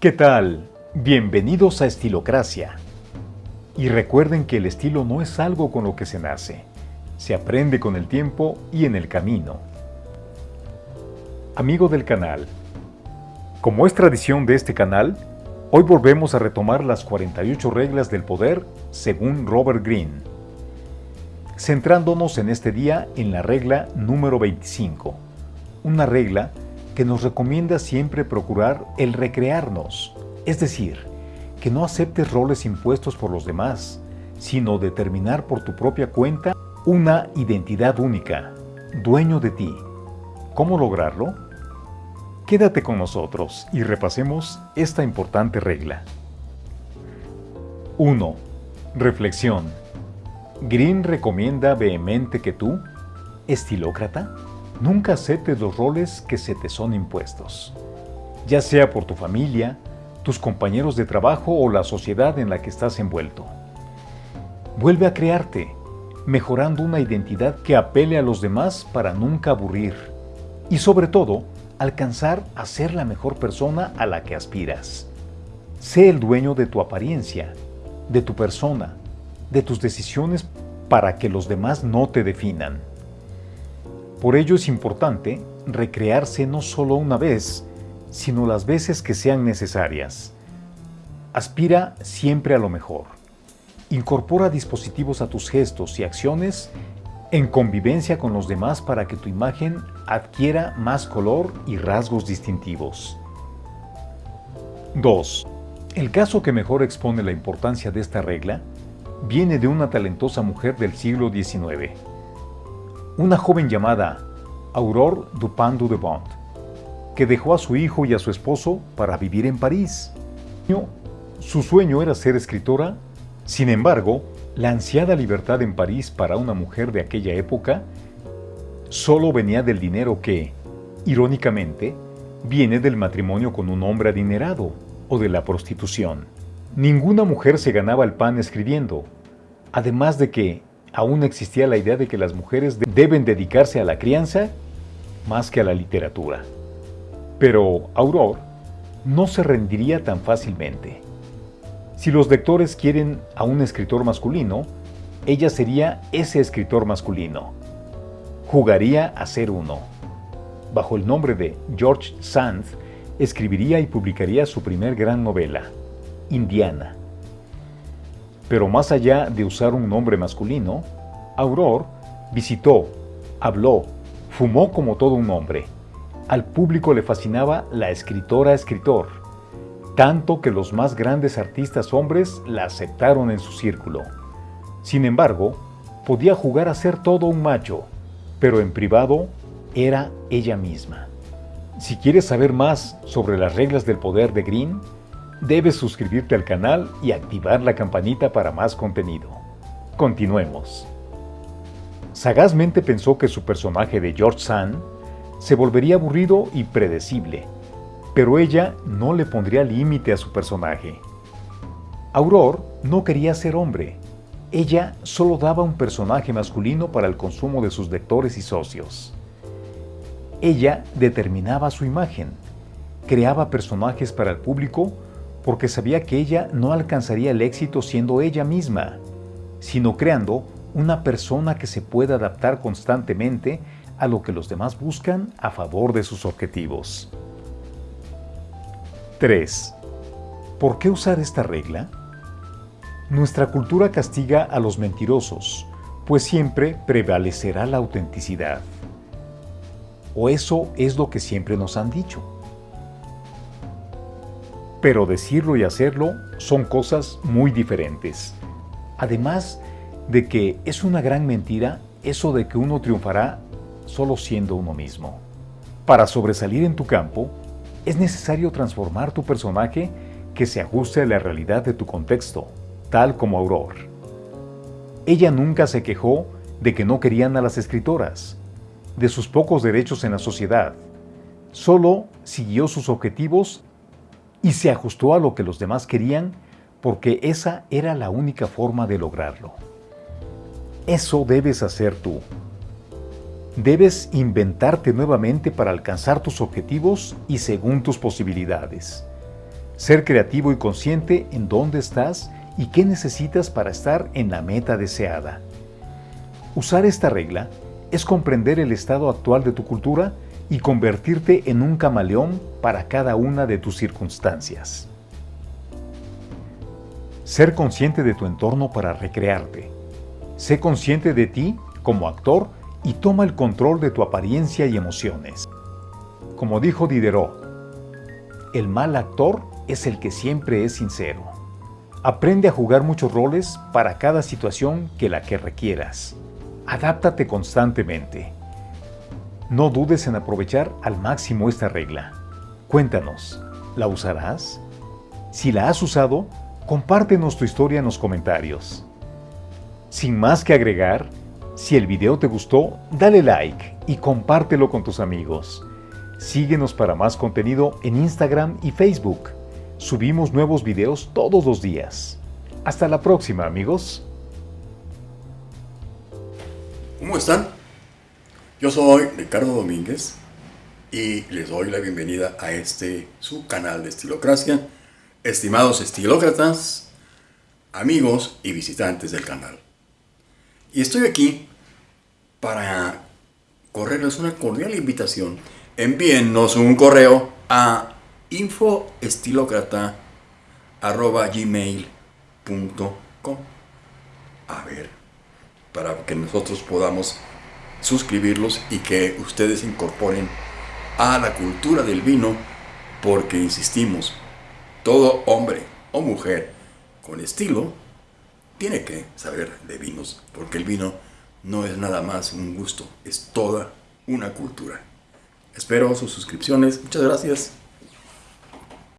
¿Qué tal? Bienvenidos a Estilocracia. Y recuerden que el estilo no es algo con lo que se nace, se aprende con el tiempo y en el camino. Amigo del canal, como es tradición de este canal, hoy volvemos a retomar las 48 reglas del poder según Robert Greene, centrándonos en este día en la regla número 25, una regla que nos recomienda siempre procurar el recrearnos, es decir, que no aceptes roles impuestos por los demás, sino determinar por tu propia cuenta una identidad única, dueño de ti. ¿Cómo lograrlo? Quédate con nosotros y repasemos esta importante regla. 1. Reflexión. Green recomienda vehemente que tú, estilócrata, Nunca aceptes los roles que se te son impuestos, ya sea por tu familia, tus compañeros de trabajo o la sociedad en la que estás envuelto. Vuelve a crearte, mejorando una identidad que apele a los demás para nunca aburrir y sobre todo, alcanzar a ser la mejor persona a la que aspiras. Sé el dueño de tu apariencia, de tu persona, de tus decisiones para que los demás no te definan. Por ello es importante recrearse no solo una vez, sino las veces que sean necesarias. Aspira siempre a lo mejor. Incorpora dispositivos a tus gestos y acciones en convivencia con los demás para que tu imagen adquiera más color y rasgos distintivos. 2. El caso que mejor expone la importancia de esta regla viene de una talentosa mujer del siglo XIX una joven llamada Aurore Dupin de Bond, que dejó a su hijo y a su esposo para vivir en París. Su sueño era ser escritora, sin embargo, la ansiada libertad en París para una mujer de aquella época solo venía del dinero que, irónicamente, viene del matrimonio con un hombre adinerado o de la prostitución. Ninguna mujer se ganaba el pan escribiendo, además de que aún existía la idea de que las mujeres deben dedicarse a la crianza más que a la literatura. Pero Aurore no se rendiría tan fácilmente. Si los lectores quieren a un escritor masculino, ella sería ese escritor masculino. Jugaría a ser uno. Bajo el nombre de George Sand, escribiría y publicaría su primer gran novela, Indiana, pero más allá de usar un nombre masculino, Aurore visitó, habló, fumó como todo un hombre. Al público le fascinaba la escritora-escritor, tanto que los más grandes artistas hombres la aceptaron en su círculo. Sin embargo, podía jugar a ser todo un macho, pero en privado era ella misma. Si quieres saber más sobre las reglas del poder de Green, Debes suscribirte al canal y activar la campanita para más contenido. Continuemos. Sagazmente pensó que su personaje de George Sand se volvería aburrido y predecible, pero ella no le pondría límite a su personaje. Aurore no quería ser hombre, ella solo daba un personaje masculino para el consumo de sus lectores y socios. Ella determinaba su imagen, creaba personajes para el público porque sabía que ella no alcanzaría el éxito siendo ella misma, sino creando una persona que se pueda adaptar constantemente a lo que los demás buscan a favor de sus objetivos. 3. ¿Por qué usar esta regla? Nuestra cultura castiga a los mentirosos, pues siempre prevalecerá la autenticidad. O eso es lo que siempre nos han dicho. Pero decirlo y hacerlo son cosas muy diferentes. Además de que es una gran mentira eso de que uno triunfará solo siendo uno mismo. Para sobresalir en tu campo, es necesario transformar tu personaje que se ajuste a la realidad de tu contexto, tal como Aurore. Ella nunca se quejó de que no querían a las escritoras, de sus pocos derechos en la sociedad. Solo siguió sus objetivos y se ajustó a lo que los demás querían porque esa era la única forma de lograrlo. Eso debes hacer tú. Debes inventarte nuevamente para alcanzar tus objetivos y según tus posibilidades. Ser creativo y consciente en dónde estás y qué necesitas para estar en la meta deseada. Usar esta regla es comprender el estado actual de tu cultura y convertirte en un camaleón para cada una de tus circunstancias. Ser consciente de tu entorno para recrearte. Sé consciente de ti como actor y toma el control de tu apariencia y emociones. Como dijo Diderot, el mal actor es el que siempre es sincero. Aprende a jugar muchos roles para cada situación que la que requieras. Adáptate constantemente. No dudes en aprovechar al máximo esta regla. Cuéntanos, ¿la usarás? Si la has usado, compártenos tu historia en los comentarios. Sin más que agregar, si el video te gustó, dale like y compártelo con tus amigos. Síguenos para más contenido en Instagram y Facebook. Subimos nuevos videos todos los días. Hasta la próxima, amigos. ¿Cómo están? Yo soy Ricardo Domínguez y les doy la bienvenida a este su canal de Estilocracia. Estimados estilócratas, amigos y visitantes del canal. Y estoy aquí para correrles una cordial invitación. Envíennos un correo a infoestilocrata.gmail.com A ver, para que nosotros podamos suscribirlos y que ustedes incorporen a la cultura del vino, porque insistimos, todo hombre o mujer con estilo tiene que saber de vinos, porque el vino no es nada más un gusto, es toda una cultura. Espero sus suscripciones. Muchas gracias.